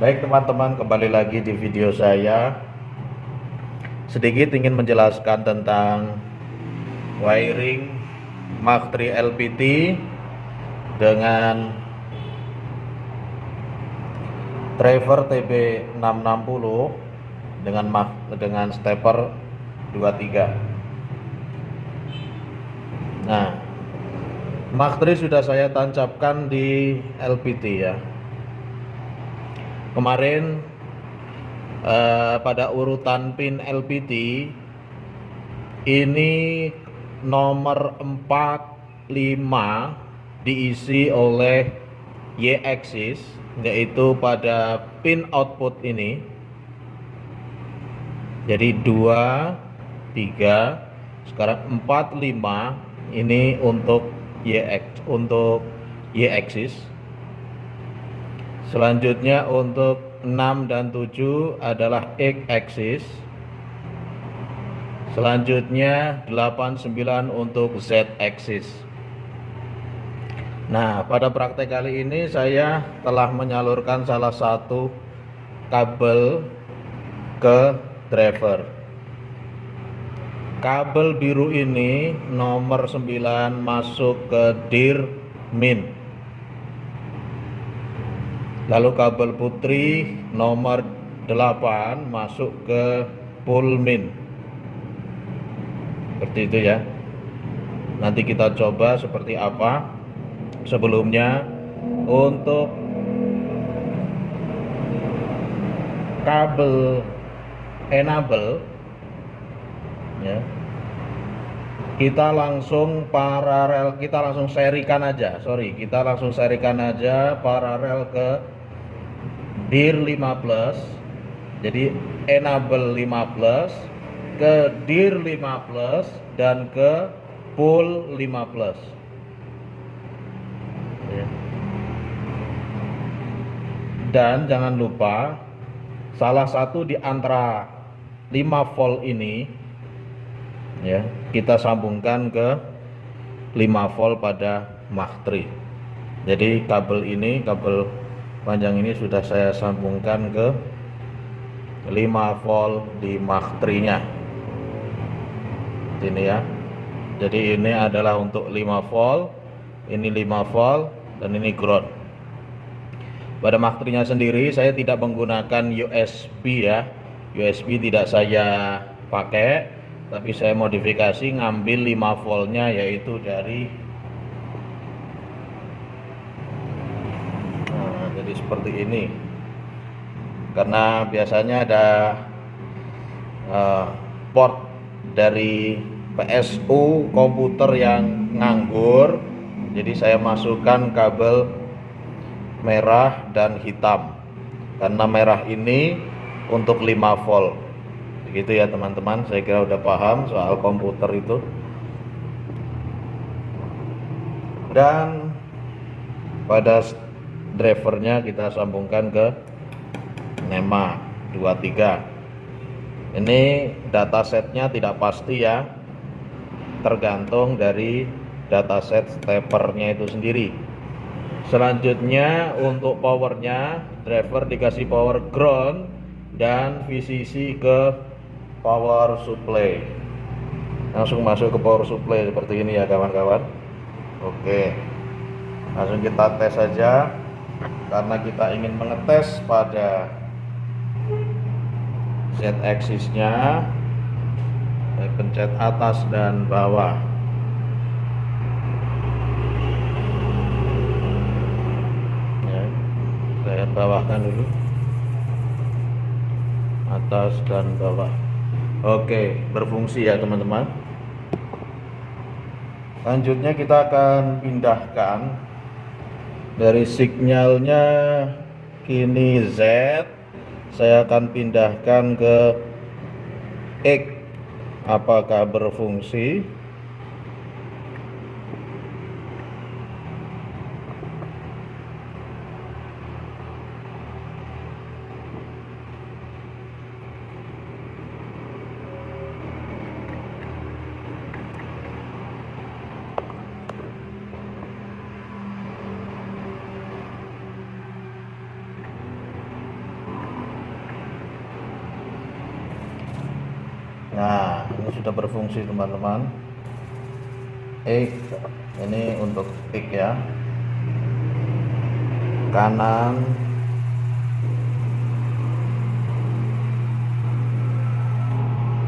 Baik teman-teman kembali lagi di video saya. Sedikit ingin menjelaskan tentang Wiring Mach 3 LPT Dengan Driver TB660 Dengan Mach, dengan stepper 23 Nah Mach 3 sudah saya tancapkan di LPT ya kemarin eh, pada urutan pin LPT ini nomor 45 diisi oleh Y axis yaitu pada pin output ini. Jadi 2 3 sekarang 4 5 ini untuk Y untuk Y axis Selanjutnya untuk 6 dan 7 adalah X axis. Selanjutnya 8 9 untuk Z axis. Nah, pada praktek kali ini saya telah menyalurkan salah satu kabel ke driver. Kabel biru ini nomor 9 masuk ke dir min lalu kabel putri nomor 8 masuk ke pulmin. Seperti itu ya. Nanti kita coba seperti apa sebelumnya untuk kabel enable ya. Kita langsung paralel kita langsung serikan aja. Sorry kita langsung serikan aja paralel ke dir 5 plus jadi enable 5 plus ke dir 5 plus dan ke pull 5 plus ya. dan jangan lupa salah satu di antara 5 volt ini ya kita sambungkan ke 5 volt pada Mach 3 jadi kabel ini kabel panjang ini sudah saya sambungkan ke 5 volt di Mach 3 nya ini ya. Jadi ini adalah untuk 5 volt ini 5 volt dan ini ground. Pada Mach 3 nya sendiri saya tidak menggunakan USB ya. USB tidak saya pakai tapi saya modifikasi ngambil 5 voltnya yaitu dari jadi seperti ini. Karena biasanya ada uh, port dari PSU komputer yang nganggur. Jadi saya masukkan kabel merah dan hitam. Karena merah ini untuk 5 volt. Begitu ya teman-teman. Saya kira udah paham soal komputer itu. Dan pada drivernya kita sambungkan ke NEMA 23 ini datasetnya tidak pasti ya. Tergantung dari dataset steppernya itu sendiri. Selanjutnya untuk powernya driver dikasih power ground dan VCC ke power supply. Langsung masuk ke power supply seperti ini ya kawan-kawan. Oke langsung kita tes saja karena kita ingin mengetes pada Z axisnya saya pencet atas dan bawah. Ya, saya bawahkan dulu. Atas dan bawah. Oke berfungsi ya teman-teman. Selanjutnya kita akan pindahkan dari sinyalnya kini Z saya akan pindahkan ke X. Apakah berfungsi ini sudah berfungsi teman-teman. X ini untuk X ya. Kanan.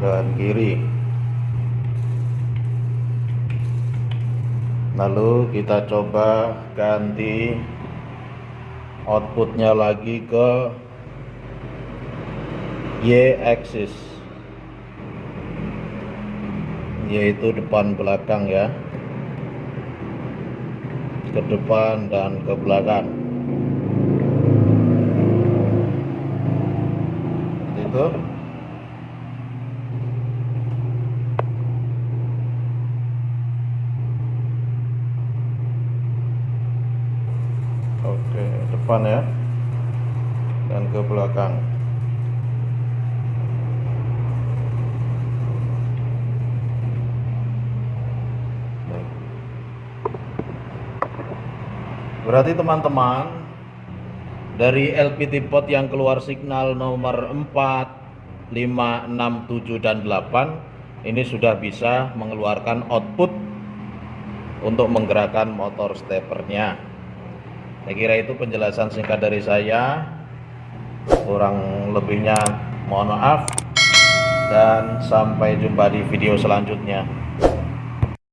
Dan kiri. Lalu kita coba ganti outputnya lagi ke Y axis yaitu depan belakang ya. Ke depan dan ke belakang. Seperti itu. Oke depan ya. Dan ke belakang berarti teman-teman dari LPT pot yang keluar signal nomor 4 5 6 7 dan 8 ini sudah bisa mengeluarkan output untuk menggerakkan motor stepernya. Saya kira itu penjelasan singkat dari saya. Kurang lebihnya mohon maaf dan sampai jumpa di video selanjutnya